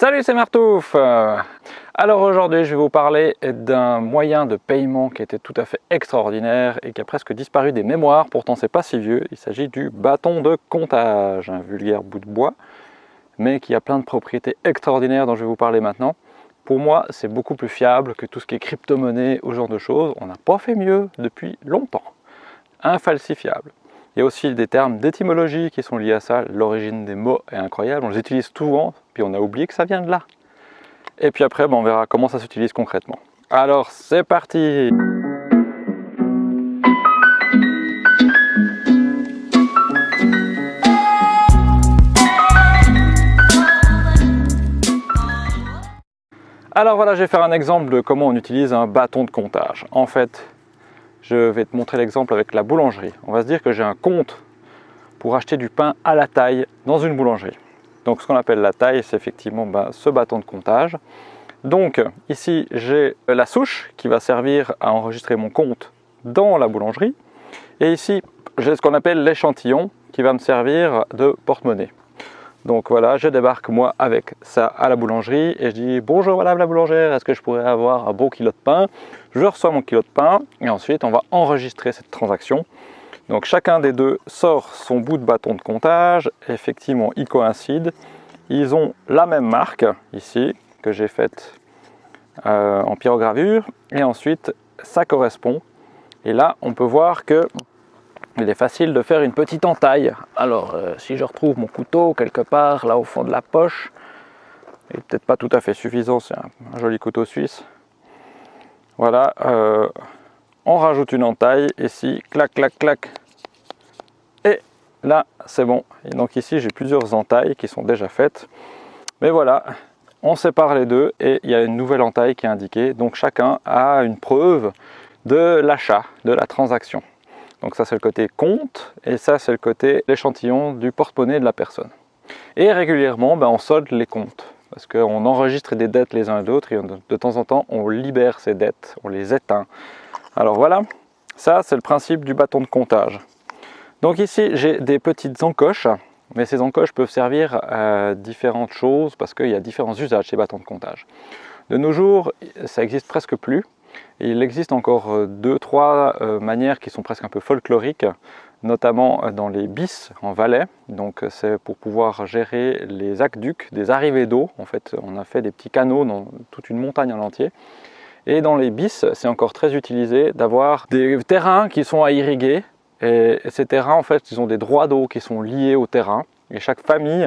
Salut, c'est Martouf Alors aujourd'hui, je vais vous parler d'un moyen de paiement qui était tout à fait extraordinaire et qui a presque disparu des mémoires, pourtant c'est pas si vieux. Il s'agit du bâton de comptage, un vulgaire bout de bois, mais qui a plein de propriétés extraordinaires dont je vais vous parler maintenant. Pour moi, c'est beaucoup plus fiable que tout ce qui est crypto-monnaie ou ce genre de choses. On n'a pas fait mieux depuis longtemps. Infalsifiable. Aussi des termes d'étymologie qui sont liés à ça. L'origine des mots est incroyable. On les utilise souvent, puis on a oublié que ça vient de là. Et puis après, on verra comment ça s'utilise concrètement. Alors, c'est parti Alors voilà, je vais faire un exemple de comment on utilise un bâton de comptage. En fait, je vais te montrer l'exemple avec la boulangerie. On va se dire que j'ai un compte pour acheter du pain à la taille dans une boulangerie. Donc ce qu'on appelle la taille, c'est effectivement ben, ce bâton de comptage. Donc ici, j'ai la souche qui va servir à enregistrer mon compte dans la boulangerie. Et ici, j'ai ce qu'on appelle l'échantillon qui va me servir de porte-monnaie. Donc voilà, je débarque moi avec ça à la boulangerie et je dis bonjour madame la boulangère, est-ce que je pourrais avoir un beau kilo de pain? Je reçois mon kilo de pain et ensuite on va enregistrer cette transaction. Donc chacun des deux sort son bout de bâton de comptage, effectivement ils coïncident. Ils ont la même marque ici que j'ai faite euh, en pyrogravure et ensuite ça correspond. Et là on peut voir que il est facile de faire une petite entaille. Alors, euh, si je retrouve mon couteau quelque part, là au fond de la poche, il n'est peut-être pas tout à fait suffisant, c'est un, joli couteau suisse. Voilà, euh, on rajoute une entaille ici, clac, clac, clac. Et là, c'est bon. Et donc ici, j'ai plusieurs entailles qui sont déjà faites. Mais voilà, on sépare les deux et il y a une nouvelle entaille qui est indiquée. Donc chacun a une preuve de l'achat, de la transaction. Donc ça c'est le côté compte et ça c'est le côté l'échantillon du porte-monnaie de la personne. Et régulièrement ben, on solde les comptes parce qu'on enregistre des dettes les uns et l'autre et de temps en temps on libère ces dettes, on les éteint. Alors voilà, ça c'est le principe du bâton de comptage. Donc ici j'ai des petites encoches, mais ces encoches peuvent servir à différentes choses parce qu'il y a différents usages ces bâtons de comptage. De nos jours, ça existe presque plus il existe encore euh, deux, trois euh, manières qui sont presque un peu folkloriques, notamment euh, dans les bis en Valais. C'est pour pouvoir gérer les aqueducs des arrivées d'eau. On a fait des petits canaux dans toute une montagne en entier. Et dans les bis, c'est encore très utilisé d'avoir des terrains qui sont à irriguer. Et ces terrains, en fait, ils ont des droits d'eau qui sont liés au terrain. Et chaque famille,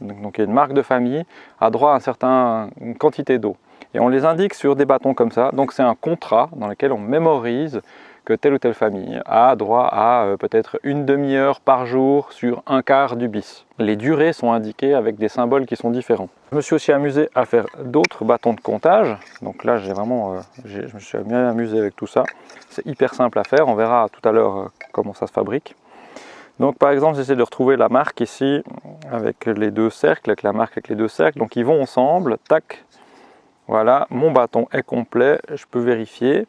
donc il y a une marque de famille, a droit à une certaine quantité d'eau et on les indique sur des bâtons comme ça. Donc c'est un contrat dans lequel on mémorise que telle ou telle famille a droit à euh, peut-être une demi-heure par jour sur un quart du bis. Les durées sont indiquées avec des symboles qui sont différents. Je me suis aussi amusé à faire d'autres bâtons de comptage. Donc là, j'ai vraiment, euh, je me suis bien amusé avec tout ça. C'est hyper simple à faire. On verra tout à l'heure euh, comment ça se fabrique. Donc par exemple, j'essaie de retrouver la marque ici avec les deux cercles, avec la marque avec les deux cercles. Donc ils vont ensemble, tac, voilà, mon bâton est complet, je peux vérifier.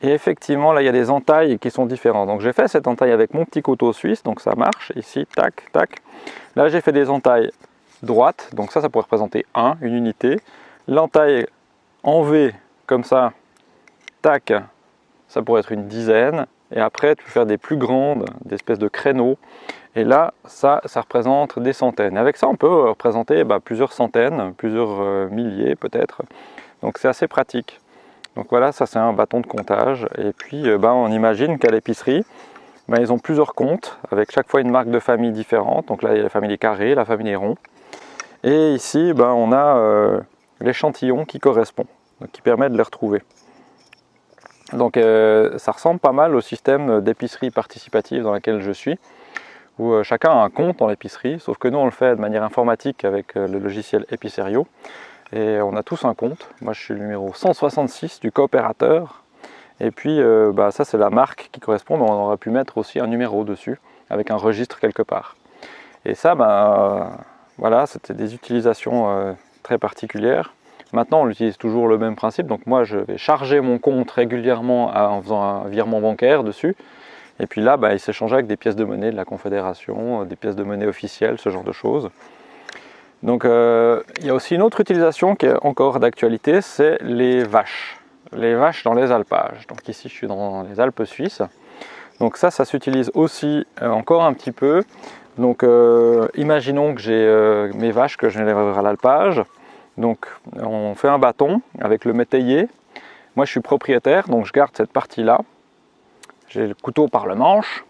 Et effectivement, là, il y a des entailles qui sont différentes. Donc, j'ai fait cette entaille avec mon petit couteau suisse, donc ça marche. Ici, tac, tac. Là, j'ai fait des entailles droites, donc ça, ça pourrait représenter 1, une unité. L'entaille en V, comme ça, tac, ça pourrait être une dizaine. Et après, tu peux faire des plus grandes, des espèces de créneaux. Et là, ça, représente des centaines. Avec ça, on peut représenter bah, plusieurs centaines, plusieurs euh, milliers peut-être. Donc c'est assez pratique. Donc voilà, ça c'est un bâton de comptage. Et puis euh, bah, on imagine qu'à l'épicerie, bah, ils ont plusieurs comptes, avec chaque fois une marque de famille différente. Donc là, il y a la famille des carrés, la famille des ronds. Et ici, on a euh, l'échantillon qui correspond, qui permet de les retrouver. Donc ça ressemble pas mal au système d'épicerie participative dans lequel je suis où euh, chacun a un compte dans l'épicerie, sauf que nous on le fait de manière informatique avec euh, le logiciel Epicerio, et on a tous un compte. Moi je suis le numéro 166 du coopérateur, et puis euh, bah, ça c'est la marque qui correspond, mais on aurait pu mettre aussi un numéro dessus, avec un registre quelque part. Et ça, ben, voilà, c'était des utilisations très particulières. Maintenant, on utilise toujours le même principe. Donc moi, je vais charger mon compte régulièrement en faisant un virement bancaire dessus. Et puis là, bah, il s'échangeait avec des pièces de monnaie de la Confédération, euh, des pièces de monnaie officielles, ce genre de choses. Donc il y a aussi une autre utilisation qui est encore d'actualité, c'est les vaches. Les vaches dans les alpages. Donc ici je suis dans les Alpes suisses. Donc ça, ça s'utilise aussi encore un petit peu. Donc imaginons que j'ai mes vaches que je vais à l'alpage. Donc on fait un bâton avec le métayer. Moi je suis propriétaire, donc je garde cette partie-là. J'ai le couteau par le manche.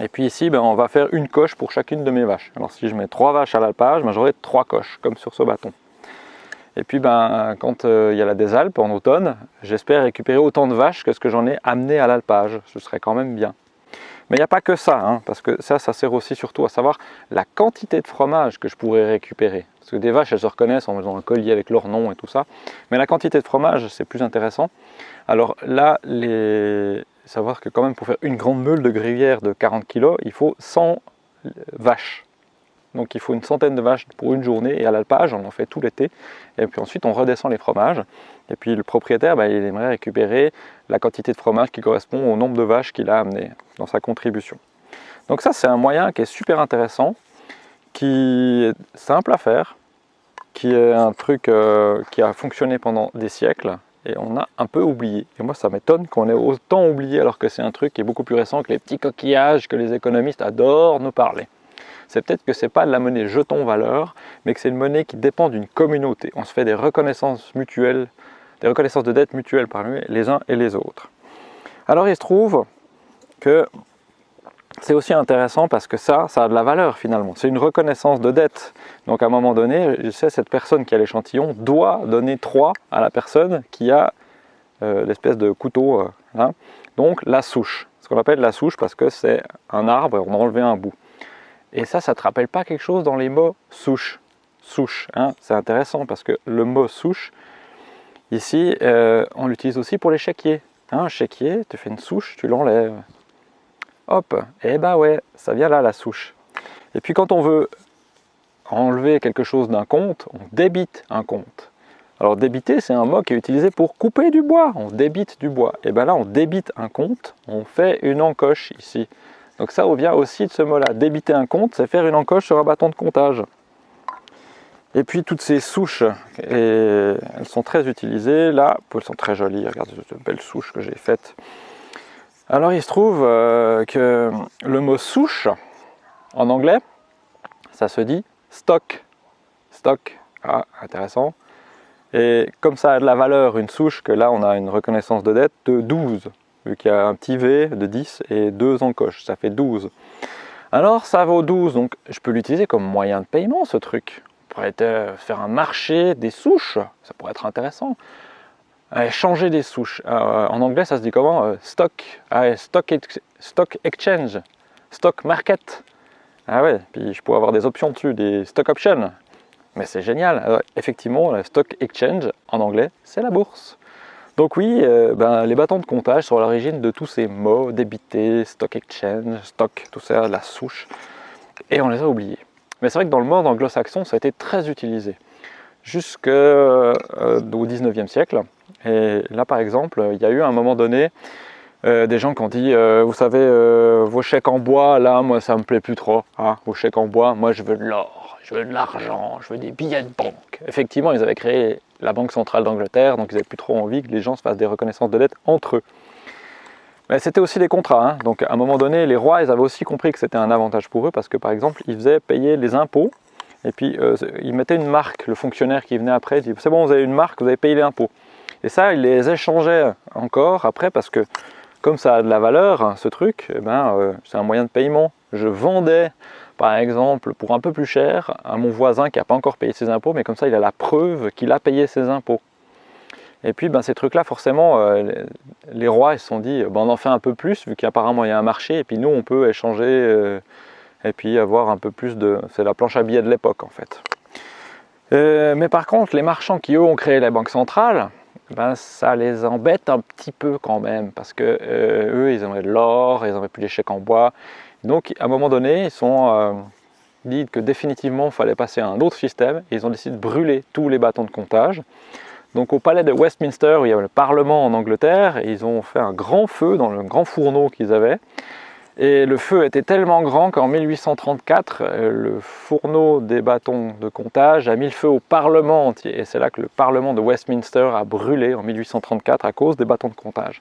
Et puis ici, ben, on va faire une coche pour chacune de mes vaches. Alors si je mets trois vaches à l'alpage, ben, j'aurai trois coches, comme sur ce bâton. Et puis ben, quand euh, il y a la désalpe en automne, j'espère récupérer autant de vaches que ce que j'en ai amené à l'alpage. Ce serait quand même bien. Mais il n'y a pas que ça, hein, parce que ça, ça sert aussi surtout à savoir la quantité de fromage que je pourrais récupérer. Parce que des vaches, elles se reconnaissent en faisant un collier avec leur nom et tout ça. Mais la quantité de fromage, c'est plus intéressant. Alors là, savoir que quand même pour faire une grande meule de gruyère de 40 kg, il faut 100 vaches. Donc il faut une centaine de vaches pour une journée et à l'alpage, on en fait tout l'été. Et puis ensuite on redescend les fromages. Et puis le propriétaire, bah, il aimerait récupérer la quantité de fromage qui correspond au nombre de vaches qu'il a amené dans sa contribution. Donc ça c'est un moyen qui est super intéressant, qui est simple à faire, qui est un truc euh, qui a fonctionné pendant des siècles et on a un peu oublié. Et moi ça m'étonne qu'on ait autant oublié alors que c'est un truc qui est beaucoup plus récent que les petits coquillages que les économistes adorent nous parler c'est peut-être que ce n'est pas de la monnaie jeton valeur, mais que c'est une monnaie qui dépend d'une communauté. On se fait des reconnaissances mutuelles, des reconnaissances de dettes mutuelles parmi les uns et les autres. Alors il se trouve que c'est aussi intéressant parce que ça, ça a de la valeur finalement. C'est une reconnaissance de dette. Donc à un moment donné, je sais, cette personne qui a l'échantillon doit donner 3 à la personne qui a euh, l'espèce de couteau. Euh, Donc la souche. Ce qu'on appelle la souche parce que c'est un arbre et on a enlevé un bout. Et ça, ça ne te rappelle pas quelque chose dans les mots souche? Souche, hein c'est intéressant parce que le mot souche, ici, euh, on l'utilise aussi pour les chéquiers. Hein, un chéquier, tu fais une souche, tu l'enlèves. Hop, et eh bah ben ouais, ça vient là la souche. Et puis quand on veut enlever quelque chose d'un compte, on débite un compte. Alors débiter, c'est un mot qui est utilisé pour couper du bois. On débite du bois. Et bien là, on débite un compte, on fait une encoche ici. Donc ça revient aussi de ce mot-là. Débiter un compte, c'est faire une encoche sur un bâton de comptage. Et puis toutes ces souches, elles sont très utilisées. Là, elles sont très jolies. Regardez cette belle souche que j'ai faite. Alors il se trouve euh, que le mot souche, en anglais, ça se dit stock. Stock, ah, intéressant. Et comme ça a de la valeur, une souche, que là on a une reconnaissance de dette de 12 qu'il y a un petit V de 10 et deux encoches, ça fait 12. Alors ça vaut 12, donc je peux l'utiliser comme moyen de paiement ce truc. On pourrait euh, faire un marché des souches, ça pourrait être intéressant. changer des souches, euh, en anglais ça se dit comment euh, Stock, ah stock, stock exchange, stock market. Ah ouais, puis je pourrais avoir des options dessus, des stock options. Mais c'est génial. effectivement, le stock exchange en anglais, c'est la bourse. Donc oui, euh, ben, les bâtons de comptage sont à l'origine de tous ces mots, débité, stock exchange, stock, tout ça, la souche, et on les a oubliés. Mais c'est vrai que dans le monde anglo-saxon, ça a été très utilisé, jusqu'au euh, 19e siècle. Et là, par exemple, il y a eu à un moment donné euh, des gens qui ont dit, vous savez, vos chèques en bois, là, moi, ça me plaît plus trop. Hein, vos chèques en bois, moi, je veux de l'or, je veux de l'argent, je veux des billets de banque. Effectivement, ils avaient créé la Banque centrale d'Angleterre, donc ils n'avaient plus trop envie que les gens se fassent des reconnaissances de dette entre eux. Mais c'était aussi des contrats, hein. donc à un moment donné, les rois, ils avaient aussi compris que c'était un avantage pour eux, parce que par exemple, ils faisaient payer les impôts, et puis euh, ils mettaient une marque, le fonctionnaire qui venait après, dit « c'est bon, vous avez une marque, vous avez payé les impôts ». Et ça, ils les échangeaient encore après, parce que comme ça a de la valeur, hein, ce truc, eh ben, euh, c'est un moyen de paiement. Je vendais par exemple, pour un peu plus cher, à mon voisin qui n'a pas encore payé ses impôts, mais comme ça, il a la preuve qu'il a payé ses impôts. Et puis, ben, ces trucs-là, forcément, euh, les, rois, se sont dit, ben, on en fait un peu plus, vu qu'apparemment, il y a un marché, et puis nous, on peut échanger, euh, et puis avoir un peu plus de... C'est la planche à billets de l'époque, en fait. Euh, mais par contre, les marchands qui, eux, ont créé la banque centrale, ben, ça les embête un petit peu quand même, parce que eux, ils aimeraient de l'or, ils aimeraient plus les chèques en bois, donc à un moment donné, ils sont euh, dit que définitivement il fallait passer à un autre système et ils ont décidé de brûler tous les bâtons de comptage. Donc au palais de Westminster, où il y avait le Parlement en Angleterre, ils ont fait un grand feu dans le grand fourneau qu'ils avaient. Et le feu était tellement grand qu'en 1834, euh, le fourneau des bâtons de comptage a mis le feu au Parlement entier. Et c'est là que le Parlement de Westminster a brûlé en 1834 à cause des bâtons de comptage.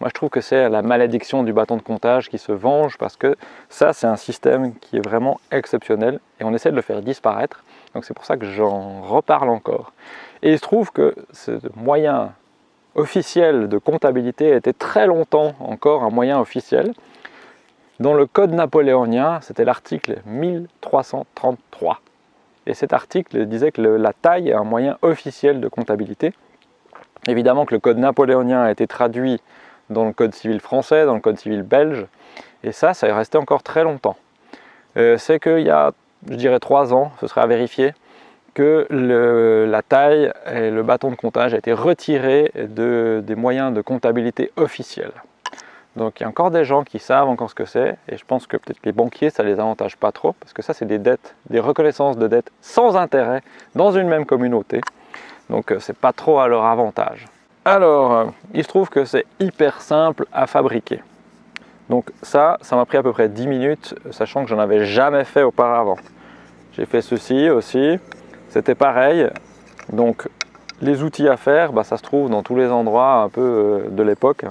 Moi, je trouve que c'est la malédiction du bâton de comptage qui se venge parce que ça, c'est un système qui est vraiment exceptionnel et on essaie de le faire disparaître. Donc c'est pour ça que j'en reparle encore. Et il se trouve que ce moyen officiel de comptabilité était très longtemps encore un moyen officiel. Dans le code napoléonien, c'était l'article 1333. Et cet article disait que la taille est un moyen officiel de comptabilité. Évidemment que le code napoléonien a été traduit dans le code civil français, dans le code civil belge, et ça, ça est resté encore très longtemps. Euh, c'est qu'il y a, je dirais, trois ans, ce serait à vérifier, que la taille et le bâton de comptage a été retiré des moyens de comptabilité officiels. Donc il y a encore des gens qui savent encore ce que c'est et je pense que peut-être les banquiers ça les avantage pas trop parce que ça c'est des dettes, des reconnaissances de dettes sans intérêt dans une même communauté. Donc euh, c'est pas trop à leur avantage. Alors euh, il se trouve que c'est hyper simple à fabriquer. Donc ça, ça m'a pris à peu près 10 minutes sachant que j'en avais jamais fait auparavant. J'ai fait ceci aussi, c'était pareil. Donc les outils à faire, bah, ça se trouve dans tous les endroits un peu euh, de l'époque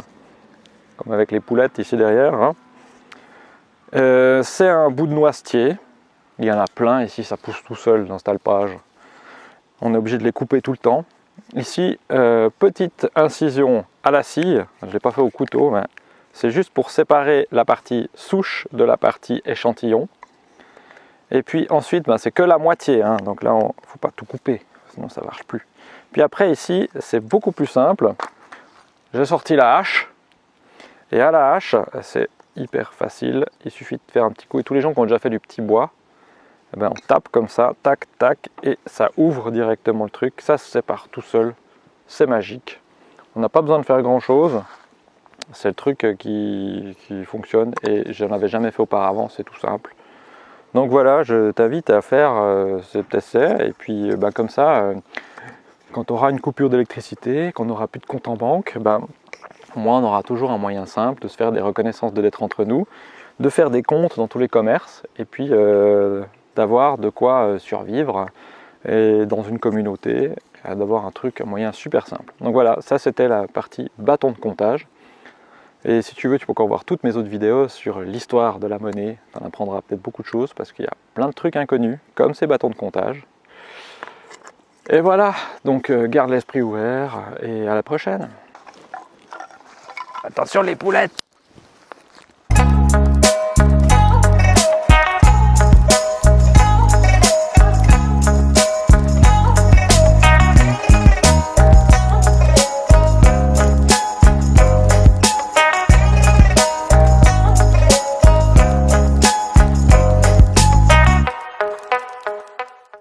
comme avec les poulettes ici derrière. Hein. Euh, c'est un bout de noisetier. Il y en a plein ici, ça pousse tout seul dans cet alpage. On est obligé de les couper tout le temps. Ici, euh, petite incision à la scie. Je ne l'ai pas fait au couteau, mais c'est juste pour séparer la partie souche de la partie échantillon. Et puis ensuite, ben, c'est que la moitié. Hein. Donc là, il ne faut pas tout couper, sinon ça ne marche plus. Puis après, ici, c'est beaucoup plus simple. J'ai sorti la hache. Et à la hache, c'est hyper facile. Il suffit de faire un petit coup. Et tous les gens qui ont déjà fait du petit bois, eh ben, on tape comme ça, tac, tac, et ça ouvre directement le truc. Ça se sépare tout seul. C'est magique. On n'a pas besoin de faire grand chose. C'est le truc qui, fonctionne et je n'en avais jamais fait auparavant, c'est tout simple. Donc voilà, je t'invite à faire euh, cet essai et puis bah, comme ça, euh, quand on aura une coupure d'électricité, qu'on n'aura plus de compte en banque, moins on aura toujours un moyen simple de se faire des reconnaissances de lettres entre nous, de faire des comptes dans tous les commerces, et puis euh, d'avoir de quoi euh, survivre dans une communauté, d'avoir un truc, un moyen super simple. Donc voilà, ça c'était la partie bâton de comptage. Et si tu veux, tu peux encore voir toutes mes autres vidéos sur l'histoire de la monnaie. Tu en apprendras peut-être beaucoup de choses parce qu'il y a plein de trucs inconnus, comme ces bâtons de comptage. Et voilà, donc euh, garde l'esprit ouvert et à la prochaine. Attention les poulettes